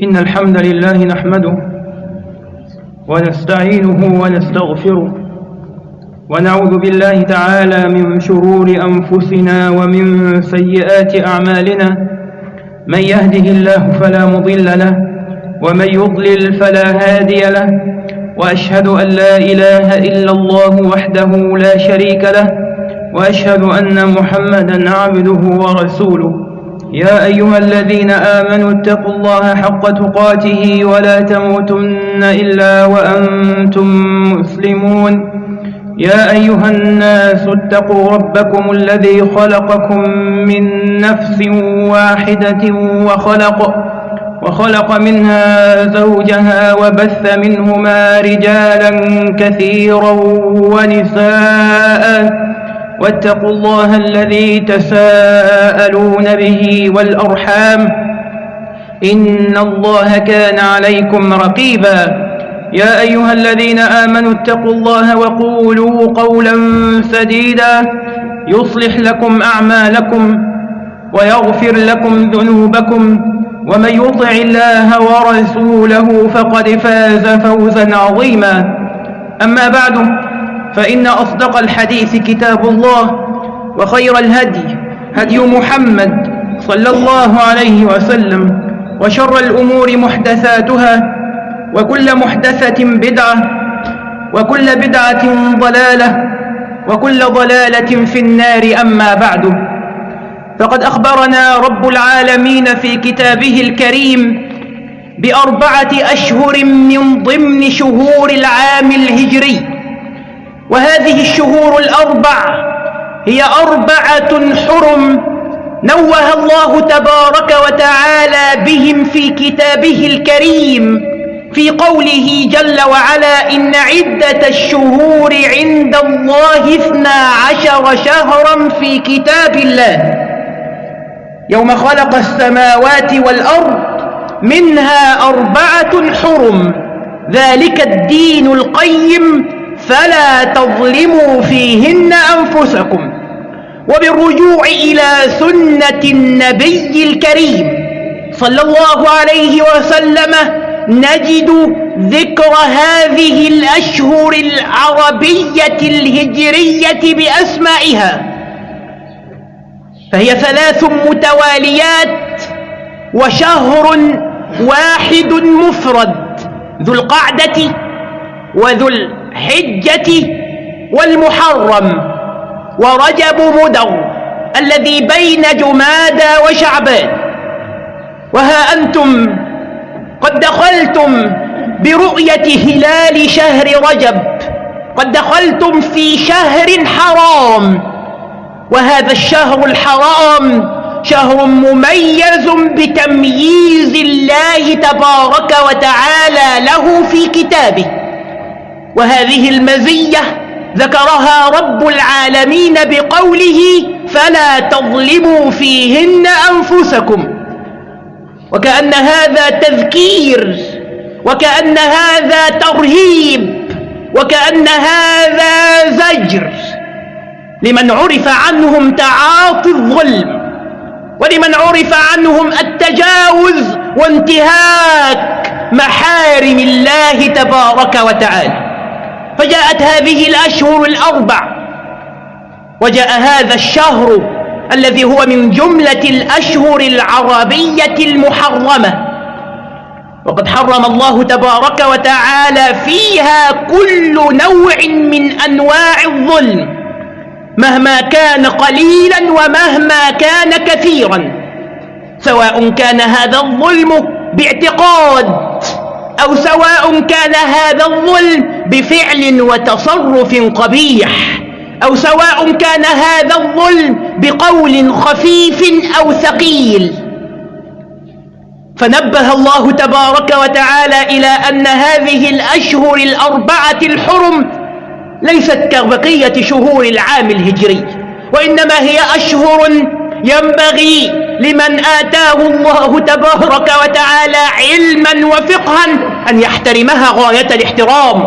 إن الحمد لله نحمده ونستعينه ونستغفره ونعوذ بالله تعالى من شرور أنفسنا ومن سيئات أعمالنا من يهده الله فلا مضل له ومن يضلل فلا هادي له وأشهد أن لا إله إلا الله وحده لا شريك له وأشهد أن محمدا عبده ورسوله يا أيها الذين آمنوا اتقوا الله حق تقاته ولا تموتن إلا وأنتم مسلمون. يا أيها الناس اتقوا ربكم الذي خلقكم من نفس واحدة وخلق وخلق منها زوجها وبث منهما رجالا كثيرا ونساء. واتقوا الله الذي تساءلون به والأرحام إن الله كان عليكم رقيبا يا أيها الذين آمنوا اتقوا الله وقولوا قولا سديدا يصلح لكم أعمالكم ويغفر لكم ذنوبكم ومن يطع الله ورسوله فقد فاز فوزا عظيما أما بعد فإن أصدق الحديث كتاب الله وخير الهدي هدي محمد صلى الله عليه وسلم وشر الأمور محدثاتها وكل محدثة بدعة وكل بدعة ضلالة وكل ضلالة في النار أما بعد فقد أخبرنا رب العالمين في كتابه الكريم بأربعة أشهر من ضمن شهور العام الهجري وهذه الشهور الأربع هي أربعة حرم نوه الله تبارك وتعالى بهم في كتابه الكريم في قوله جل وعلا إن عدة الشهور عند الله اثنا عشر شهرا في كتاب الله. يوم خلق السماوات والأرض منها أربعة حرم. ذلك الدين القيم فلا تظلموا فيهن أنفسكم وبالرجوع إلى سنة النبي الكريم صلى الله عليه وسلم نجد ذكر هذه الأشهر العربية الهجرية بأسمائها فهي ثلاث متواليات وشهر واحد مفرد ذو القعدة وذو الحجة والمحرم ورجب مدر الذي بين جمادى وشعبان وها أنتم قد دخلتم برؤية هلال شهر رجب. قد دخلتم في شهر حرام. وهذا الشهر الحرام شهر مميز بتمييز الله تبارك وتعالى له في كتابه. وهذه المزية ذكرها رب العالمين بقوله فلا تظلموا فيهن أنفسكم. وكأن هذا تذكير وكأن هذا ترهيب وكأن هذا زجر. لمن عرف عنهم تعاطي الظلم ولمن عرف عنهم التجاوز وانتهاك محارم الله تبارك وتعالى. فجاءت هذه الأشهر الأربع. وجاء هذا الشهر الذي هو من جملة الأشهر العربية المحرمة. وقد حرم الله تبارك وتعالى فيها كل نوع من أنواع الظلم مهما كان قليلا ومهما كان كثيرا. سواء كان هذا الظلم باعتقاد أو سواء كان هذا الظلم بفعل وتصرف قبيح أو سواء كان هذا الظلم بقول خفيف أو ثقيل. فنبه الله تبارك وتعالى إلى أن هذه الأشهر الأربعة الحرم ليست كبقية شهور العام الهجري وإنما هي أشهر ينبغي لمن آتاه الله تبارك وتعالى علما وفقها أن يحترمها غاية الاحترام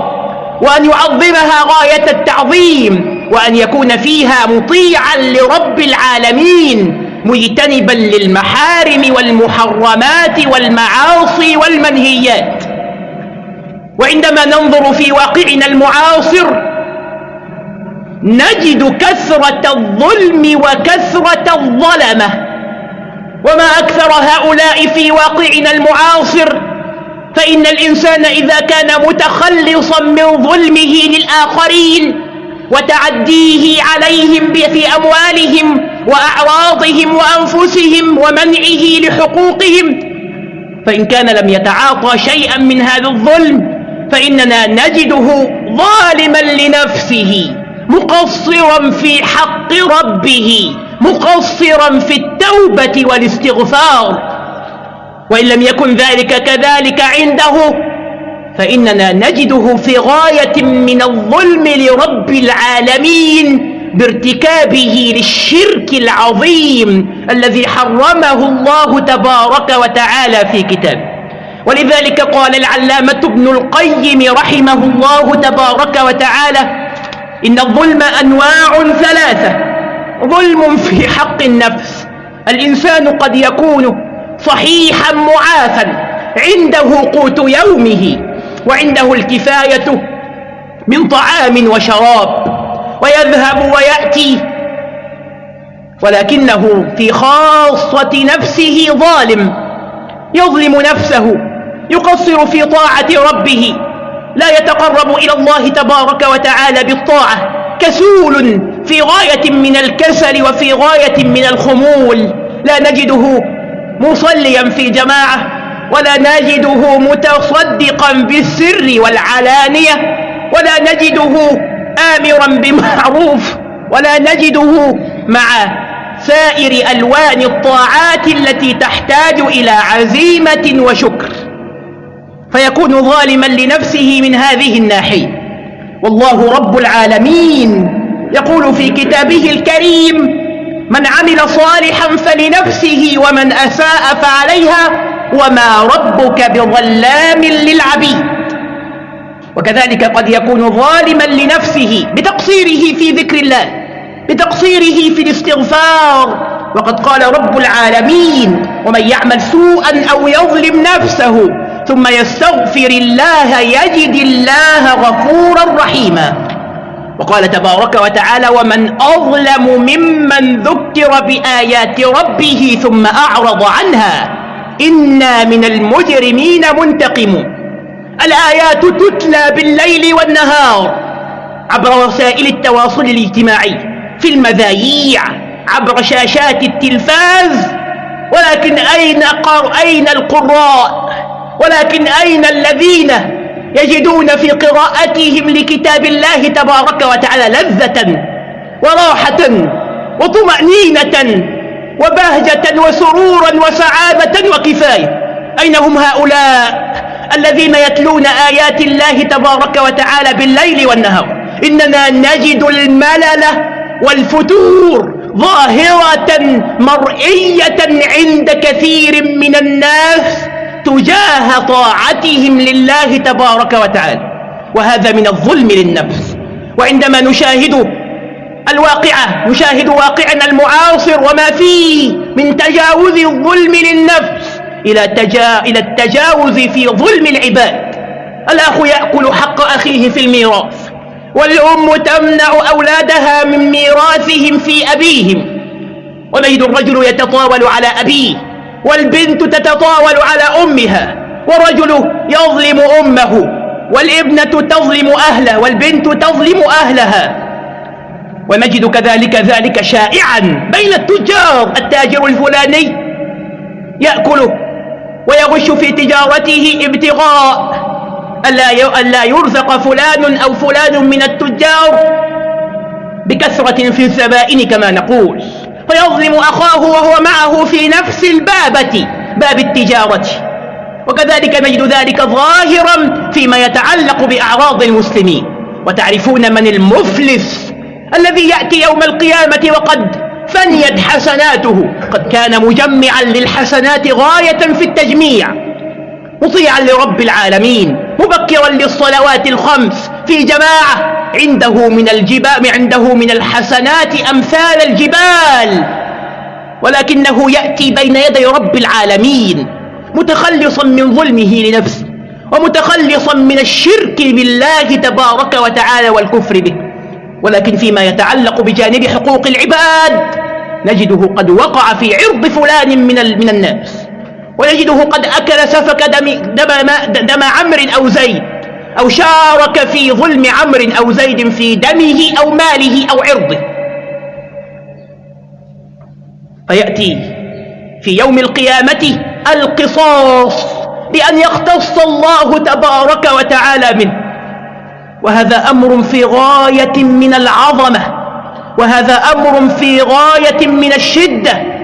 وأن يعظمها غاية التعظيم وأن يكون فيها مطيعا لرب العالمين مجتنبا للمحارم والمحرمات والمعاصي والمنهيات. وعندما ننظر في واقعنا المعاصر نجد كثرة الظلم وكثرة الظلمة. أكثر هؤلاء في واقعنا المعاصر فإن الإنسان إذا كان متخلصا من ظلمه للآخرين وتعديه عليهم في أموالهم وأعراضهم وأنفسهم ومنعه لحقوقهم فإن كان لم يتعاطى شيئا من هذا الظلم فإننا نجده ظالما لنفسه مقصرا في حق ربه. مقصرا في التوبة والاستغفار. وإن لم يكن ذلك كذلك عنده فإننا نجده في غاية من الظلم لرب العالمين بارتكابه للشرك العظيم الذي حرمه الله تبارك وتعالى في كتابه. ولذلك قال العلامة ابن القيم رحمه الله تبارك وتعالى إن الظلم أنواع ثلاثة ظلم في حق النفس. الإنسان قد يكون صحيحا معافا. عنده قوت يومه وعنده الكفاية من طعام وشراب. ويذهب ويأتي ولكنه في خاصة نفسه ظالم. يظلم نفسه يقصر في طاعة ربه. لا يتقرب إلى الله تبارك وتعالى بالطاعة. كسول في غاية من الكسل وفي غاية من الخمول. لا نجده مصليا في جماعة ولا نجده متصدقا بالسر والعلانية ولا نجده آمرا بمعروف ولا نجده مع سائر ألوان الطاعات التي تحتاج إلى عزيمة وشكر. فيكون ظالما لنفسه من هذه الناحية. والله رب العالمين. يقول في كتابه الكريم من عمل صالحا فلنفسه ومن أساء فعليها وما ربك بظلام للعبيد. وكذلك قد يكون ظالما لنفسه بتقصيره في ذكر الله بتقصيره في الاستغفار. وقد قال رب العالمين ومن يعمل سوءا أو يظلم نفسه ثم يستغفر الله يجد الله غفورا رحيما. وقال تبارك وتعالى ومن أظلم ممن ذكر بآيات ربه ثم أعرض عنها إنا من المجرمين منتقمون الآيات تتلى بالليل والنهار عبر وسائل التواصل الاجتماعي في المذايع عبر شاشات التلفاز. ولكن أين, قر... أين القراء؟ ولكن أين الذين يجدون في قراءتهم لكتاب الله تبارك وتعالى لذة وراحة وطمأنينة وبهجة وسرورا وسعادة وكفاية. أين هم هؤلاء الذين يتلون آيات الله تبارك وتعالى بالليل والنهار؟ إننا نجد الملل والفتور ظاهرة مرئية عند كثير من الناس. تجاه طاعتهم لله تبارك وتعالى. وهذا من الظلم للنفس. وعندما نشاهد الواقعة نشاهد واقعنا المعاصر وما فيه من تجاوز الظلم للنفس إلى, تجا... إلى التجاوز في ظلم العباد. الأخ يأكل حق أخيه في الميراث والأم تمنع أولادها من ميراثهم في أبيهم. ونجد الرجل يتطاول على أبيه. والبنت تتطاول على أمها والرجل يظلم أمه والابنة تظلم أهله والبنت تظلم أهلها. ونجد كذلك ذلك شائعا بين التجار. التاجر الفلاني يأكل ويغش في تجارته ابتغاء ألا يرزق فلان أو فلان من التجار بكثرة في الزبائن كما نقول. فيظلم أخاه وهو معه في نفس البابة باب التجارة. وكذلك نجد ذلك ظاهرا فيما يتعلق بأعراض المسلمين. وتعرفون من المفلس الذي يأتي يوم القيامة وقد فنيت حسناته قد كان مجمعا للحسنات غاية في التجميع مطيعا لرب العالمين مبكرا للصلوات الخمس في جماعة. عنده من الجبال عنده من الحسنات أمثال الجبال. ولكنه يأتي بين يدي رب العالمين متخلصا من ظلمه لنفسه ومتخلصا من الشرك بالله تبارك وتعالى والكفر به. ولكن فيما يتعلق بجانب حقوق العباد نجده قد وقع في عرض فلان من, من الناس. ونجده قد أكل سفك دم, دم, دم عمر أو زيد. أو شارك في ظلم عمر أو زيد في دمه أو ماله أو عرضه. فيأتي في يوم القيامة القصاص بأن يختص الله تبارك وتعالى منه. وهذا أمر في غاية من العظمة وهذا أمر في غاية من الشدة.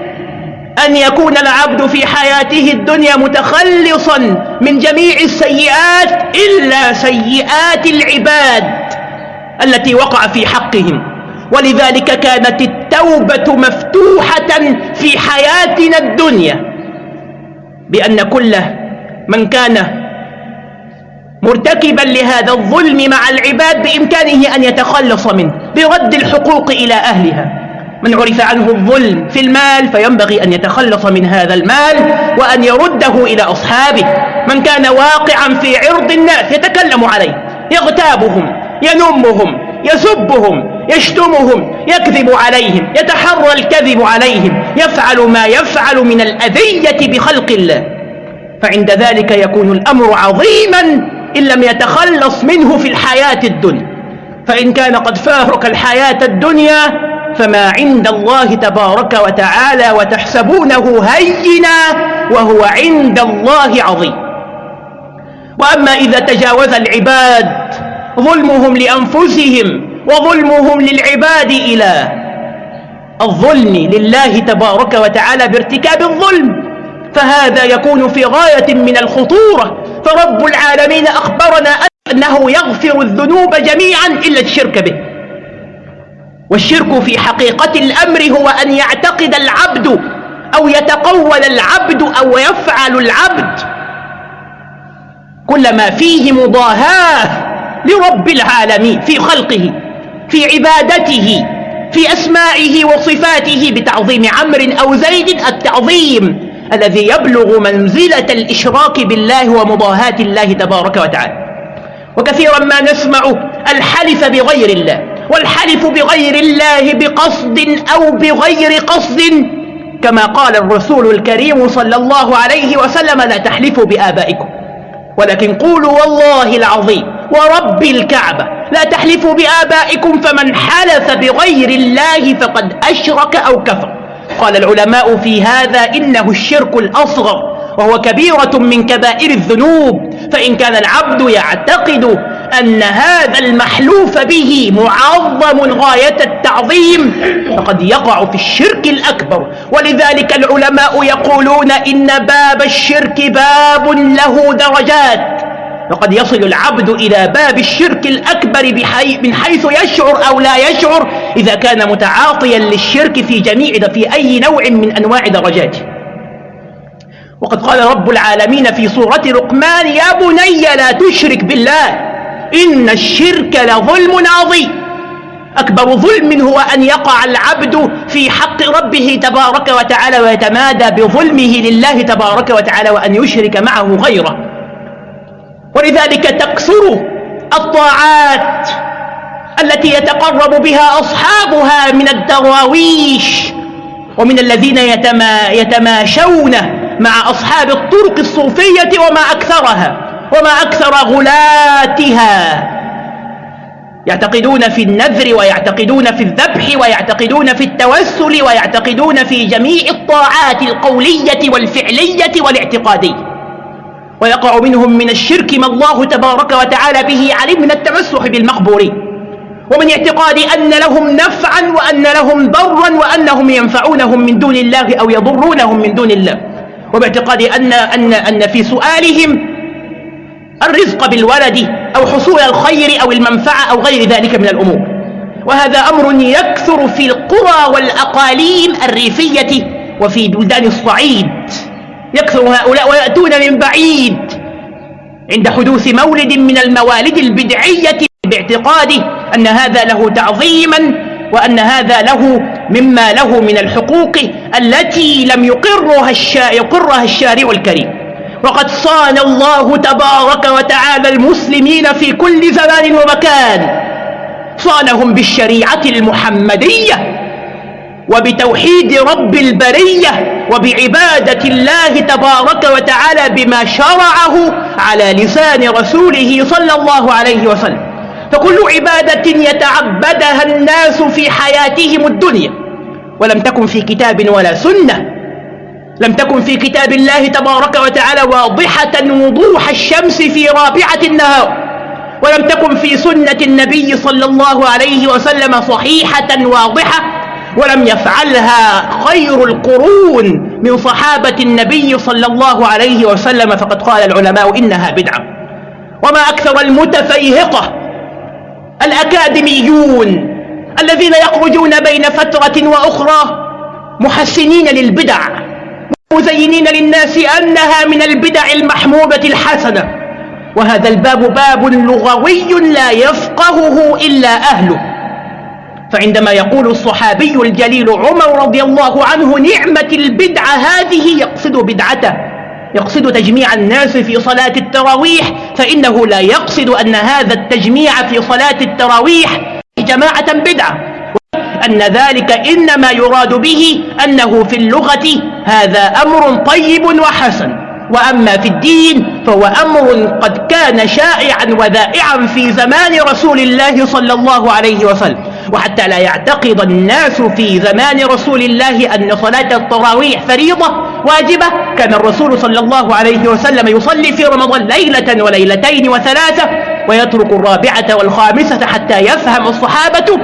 أن يكون العبد في حياته الدنيا متخلصا من جميع السيئات إلا سيئات العباد التي وقع في حقهم. ولذلك كانت التوبة مفتوحة في حياتنا الدنيا بأن كل من كان مرتكبا لهذا الظلم مع العباد بإمكانه أن يتخلص منه برد الحقوق إلى أهلها. من عرف عنه الظلم في المال فينبغي أن يتخلص من هذا المال وأن يرده إلى أصحابه. من كان واقعا في عرض الناس يتكلم عليه يغتابهم ينمهم يسبهم يشتمهم يكذب عليهم يتحرى الكذب عليهم يفعل ما يفعل من الأذية بخلق الله. فعند ذلك يكون الأمر عظيما إن لم يتخلص منه في الحياة الدنيا. فإن كان قد فارق الحياة الدنيا فما عند الله تبارك وتعالى وتحسبونه هينا وهو عند الله عظيم. وأما إذا تجاوز العباد ظلمهم لأنفسهم وظلمهم للعباد إلى الظلم لله تبارك وتعالى بارتكاب الظلم فهذا يكون في غاية من الخطورة. فرب العالمين أخبرنا أنه يغفر الذنوب جميعا إلا الشرك به. والشرك في حقيقة الأمر هو أن يعتقد العبد أو يتقول العبد أو يفعل العبد. كل ما فيه مضاهاة لرب العالمين في خلقه في عبادته في أسمائه وصفاته بتعظيم عمر أو زيد التعظيم الذي يبلغ منزلة الإشراك بالله ومضاهاة الله تبارك وتعالى. وكثيرا ما نسمع الحلف بغير الله. والحلف بغير الله بقصد أو بغير قصد. كما قال الرسول الكريم صلى الله عليه وسلم لا تحلفوا بآبائكم ولكن قولوا والله العظيم ورب الكعبة لا تحلفوا بآبائكم فمن حلف بغير الله فقد أشرك أو كفر. قال العلماء في هذا إنه الشرك الأصغر وهو كبيرة من كبائر الذنوب. فإن كان العبد يعتقد أن هذا المحلوف به معظم غاية التعظيم فقد يقع في الشرك الأكبر. ولذلك العلماء يقولون إن باب الشرك باب له درجات. وقد يصل العبد إلى باب الشرك الأكبر بحي من حيث يشعر أو لا يشعر إذا كان متعاطيا للشرك في جميع في أي نوع من أنواع درجاته. وقد قال رب العالمين في سورة رقمان يا بني لا تشرك بالله إن الشرك لظلم عظيم. أكبر ظلم هو أن يقع العبد في حق ربه تبارك وتعالى ويتمادى بظلمه لله تبارك وتعالى وأن يشرك معه غيره. ولذلك تكثر الطاعات التي يتقرب بها أصحابها من الدراويش ومن الذين يتما يتماشون مع أصحاب الطرق الصوفية وما أكثرها. وما أكثر غلاتها. يعتقدون في النذر ويعتقدون في الذبح ويعتقدون في التوسل ويعتقدون في جميع الطاعات القولية والفعلية والاعتقادية. ويقع منهم من الشرك ما الله تبارك وتعالى به علم من التمسح بالمقبورين ومن اعتقاد أن لهم نفعا وأن لهم ضرا وأنهم ينفعونهم من دون الله أو يضرونهم من دون الله. وباعتقاد أن, أن, أن في سؤالهم الرزق بالولد أو حصول الخير أو المنفعة أو غير ذلك من الأمور. وهذا أمر يكثر في القرى والأقاليم الريفية وفي بلدان الصعيد. يكثر هؤلاء ويأتون من بعيد. عند حدوث مولد من الموالد البدعية باعتقاده أن هذا له تعظيما وأن هذا له مما له من الحقوق التي لم يقرها, الشا يقرها الشارع الكريم. وقد صان الله تبارك وتعالى المسلمين في كل زمان ومكان. صانهم بالشريعة المحمدية وبتوحيد رب البرية وبعبادة الله تبارك وتعالى بما شرعه على لسان رسوله صلى الله عليه وسلم. فكل عبادة يتعبدها الناس في حياتهم الدنيا ولم تكن في كتاب ولا سنة. لم تكن في كتاب الله تبارك وتعالى واضحة وضوح الشمس في رابعة النهار ولم تكن في سنة النبي صلى الله عليه وسلم صحيحة واضحة ولم يفعلها خير القرون من صحابة النبي صلى الله عليه وسلم. فقد قال العلماء إنها بدعة. وما أكثر المتفيهقة الأكاديميون الذين يخرجون بين فترة وأخرى محسنين للبدع. مزينين للناس أنها من البدع المحمودة الحسنة. وهذا الباب باب لغوي لا يفقهه إلا أهله. فعندما يقول الصحابي الجليل عمر رضي الله عنه نعمة البدعة هذه يقصد بدعته يقصد تجميع الناس في صلاة التراويح فإنه لا يقصد أن هذا التجميع في صلاة التراويح جماعة بدعة. أن ذلك إنما يراد به أنه في اللغة هذا أمر طيب وحسن. وأما في الدين فهو أمر قد كان شائعا وذائعا في زمان رسول الله صلى الله عليه وسلم. وحتى لا يعتقد الناس في زمان رسول الله أن صلاة التراويح فريضة واجبة كان الرسول صلى الله عليه وسلم يصلي في رمضان ليلة وليلتين وثلاثة ويترك الرابعة والخامسة حتى يفهم الصحابة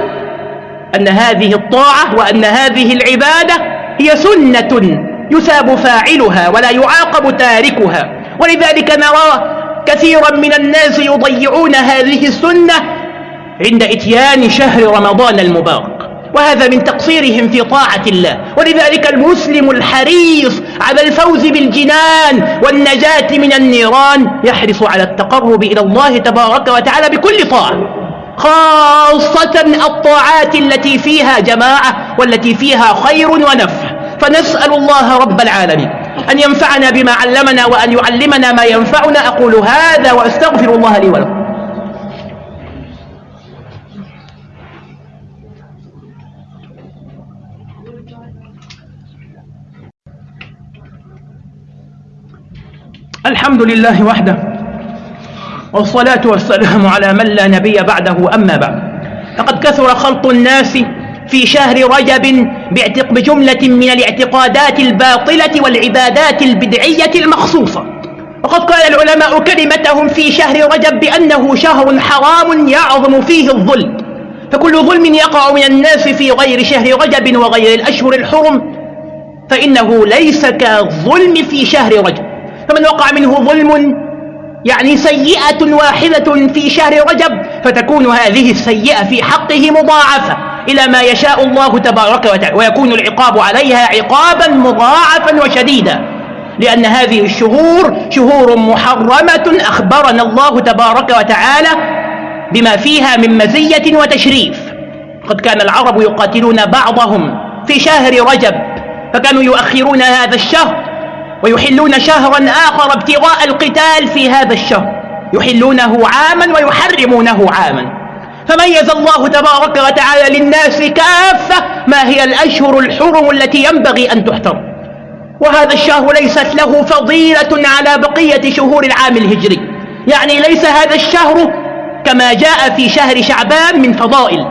أن هذه الطاعة وأن هذه العبادة هي سنة يثاب فاعلها ولا يعاقب تاركها. ولذلك نرى كثيرا من الناس يضيعون هذه السنة عند إتيان شهر رمضان المبارك وهذا من تقصيرهم في طاعة الله. ولذلك المسلم الحريص على الفوز بالجنان والنجاة من النيران يحرص على التقرب إلى الله تبارك وتعالى بكل طاعة. خاصة الطاعات التي فيها جماعة والتي فيها خير ونفع. فنسأل الله رب العالمين أن ينفعنا بما علمنا وأن يعلمنا ما ينفعنا. أقول هذا وأستغفر الله لي ولكم. الحمد لله وحده والصلاة والسلام على من لا نبي بعده أما بعد. لقد كثر خلط الناس في شهر رجب بجملة من الاعتقادات الباطلة والعبادات البدعية المخصوصة. وقد قال العلماء كلمتهم في شهر رجب بأنه شهر حرام يعظم فيه الظلم. فكل ظلم يقع من الناس في غير شهر رجب وغير الأشهر الحرم فإنه ليس كالظلم في شهر رجب. فمن وقع منه ظلم يعني سيئة واحدة في شهر رجب فتكون هذه السيئة في حقه مضاعفة إلى ما يشاء الله تبارك وتعالى ويكون العقاب عليها عقابا مضاعفا وشديدا. لأن هذه الشهور شهور محرمة أخبرنا الله تبارك وتعالى بما فيها من مزية وتشريف. قد كان العرب يقاتلون بعضهم في شهر رجب فكانوا يؤخرون هذا الشهر ويحلون شهرا آخر ابتغاء القتال في هذا الشهر. يحلونه عاما ويحرمونه عاما. فميز الله تبارك وتعالى للناس كافة ما هي الأشهر الحرم التي ينبغي أن تحترم. وهذا الشهر ليست له فضيلة على بقية شهور العام الهجري. يعني ليس هذا الشهر كما جاء في شهر شعبان من فضائل.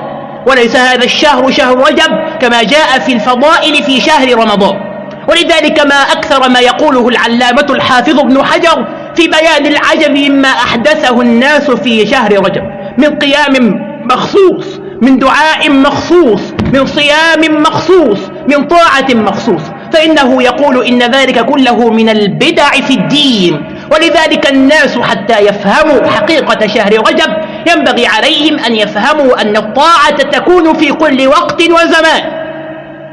وليس هذا الشهر شهر رجب كما جاء في الفضائل في شهر رمضان. ولذلك ما أكثر ما يقوله العلامة الحافظ ابن حجر في بيان العجب مما أحدثه الناس في شهر رجب من قيام مخصوص من دعاء مخصوص من صيام مخصوص من طاعة مخصوص فإنه يقول إن ذلك كله من البدع في الدين ولذلك الناس حتى يفهموا حقيقة شهر رجب ينبغي عليهم أن يفهموا أن الطاعة تكون في كل وقت وزمان.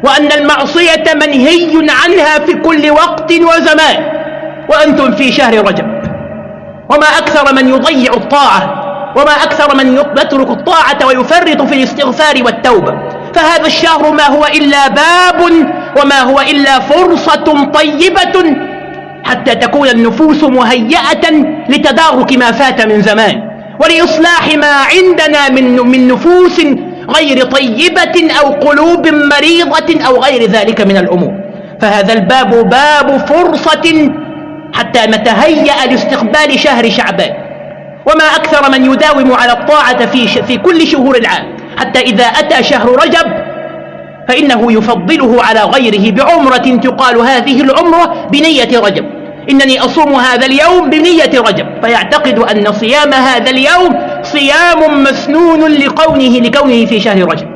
وأن المعصية منهي عنها في كل وقت وزمان. وأنتم في شهر رجب. وما أكثر من يضيع الطاعة. وما أكثر من يترك الطاعة ويفرط في الاستغفار والتوبة. فهذا الشهر ما هو إلا باب وما هو إلا فرصة طيبة حتى تكون النفوس مهيئة لتدارك ما فات من زمان. ولإصلاح ما عندنا من, من نفوس غير طيبة أو قلوب مريضة أو غير ذلك من الأمور. فهذا الباب باب فرصة حتى نتهيأ لاستقبال شهر شعبان. وما أكثر من يداوم على الطاعة في, في كل شهور العام. حتى إذا أتى شهر رجب فإنه يفضله على غيره بعمرة تقال هذه العمرة بنية رجب. إنني أصوم هذا اليوم بنية رجب. فيعتقد أن صيام هذا اليوم صيام مسنون لكونه لكونه في شهر رجب.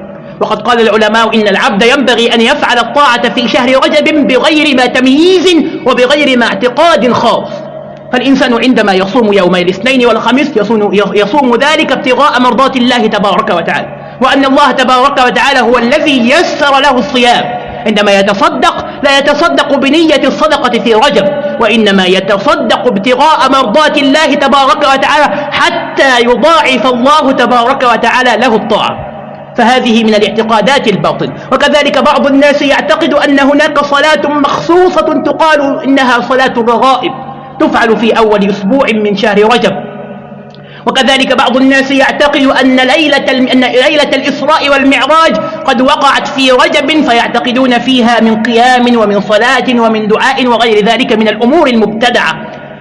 وقد قال العلماء إن العبد ينبغي أن يفعل الطاعة في شهر رجب بغير ما تمييز وبغير ما اعتقاد خاص. فالإنسان عندما يصوم يوم الاثنين والخميس يصوم, يصوم ذلك ابتغاء مرضات الله تبارك وتعالى. وأن الله تبارك وتعالى هو الذي يسر له الصيام. عندما يتصدق لا يتصدق بنية الصدقة في رجب. وإنما يتصدق ابتغاء مرضات الله تبارك وتعالى حتى يضاعف الله تبارك وتعالى له الطاعة. فهذه من الاعتقادات الباطل. وكذلك بعض الناس يعتقد أن هناك صلاة مخصوصة تقال إنها صلاة الرغائب تفعل في أول أسبوع من شهر رجب. وكذلك بعض الناس يعتقد أن ليلة, أن ليلة الإسراء والمعراج قد وقعت في رجب فيعتقدون فيها من قيام ومن صلاة ومن دعاء وغير ذلك من الأمور المبتدعة.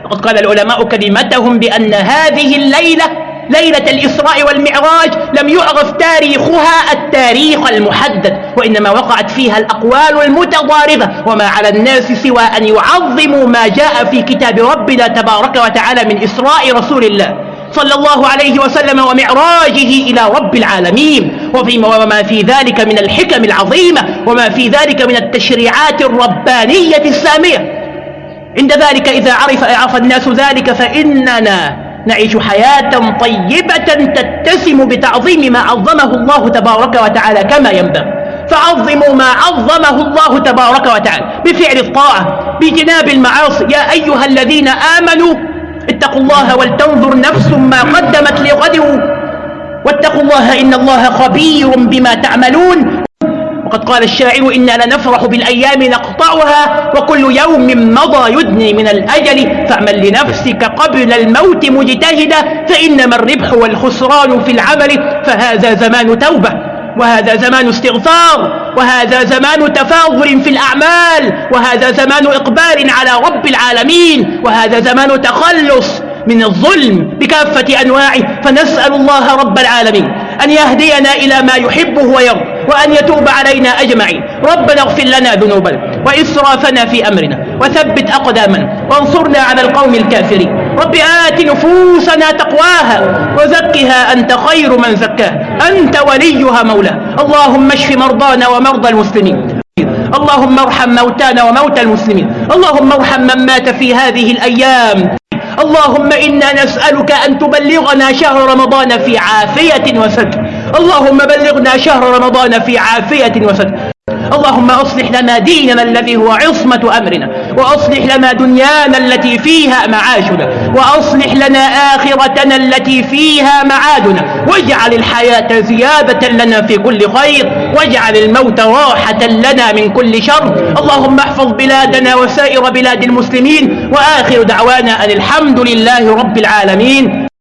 وقد قال العلماء كلمتهم بأن هذه الليلة ليلة الإسراء والمعراج لم يعرف تاريخها التاريخ المحدد وإنما وقعت فيها الأقوال المتضاربة وما على الناس سوى أن يعظموا ما جاء في كتاب ربنا تبارك وتعالى من إسراء رسول الله. صلى الله عليه وسلم ومعراجه إلى رب العالمين. وما في ذلك من الحكم العظيمة وما في ذلك من التشريعات الربانية السامية. عند ذلك إذا عرف, عرف الناس ذلك فإننا نعيش حياة طيبة تتسم بتعظيم ما عظمه الله تبارك وتعالى كما ينبغي. فعظموا ما عظمه الله تبارك وتعالى بفعل الطاعة بجناب المعاصي. يا أيها الذين آمنوا اتقوا الله ولتنظر نفس ما قدمت لغد. واتقوا الله إن الله خبير بما تعملون. وقد قال الشاعر إنا لنفرح بالأيام نقطعها وكل يوم مضى يدني من الأجل. فاعمل لنفسك قبل الموت مجتهدا فإنما الربح والخسران في العمل. فهذا زمان توبة. وهذا زمان استغفار وهذا زمان تفاضل في الأعمال وهذا زمان إقبال على رب العالمين وهذا زمان تخلص من الظلم بكافة أنواعه. فنسأل الله رب العالمين أن يهدينا إلى ما يحبه ويرضى وأن يتوب علينا أجمعين. ربنا اغفر لنا ذنوبنا وإسرافنا في أمرنا وثبت أقدامنا وانصرنا على القوم الكافرين. رب آت نفوسنا تقواها وزكها أنت خير من زكاها. أنت وليها مولاها. اللهم اشف مرضانا ومرضى المسلمين. اللهم ارحم موتانا وموتى المسلمين. اللهم ارحم من مات في هذه الأيام. اللهم إنا نسألك أن تبلغنا شهر رمضان في عافية وستر اللهم بلغنا شهر رمضان في عافية وستر اللهم أصلح لنا ديننا الذي هو عصمة أمرنا وأصلح لنا دنيانا التي فيها معاشنا وأصلح لنا آخرتنا التي فيها معادنا. واجعل الحياة زيادة لنا في كل خير واجعل الموت راحة لنا من كل شر. اللهم احفظ بلادنا وسائر بلاد المسلمين وآخر دعوانا أن الحمد لله رب العالمين.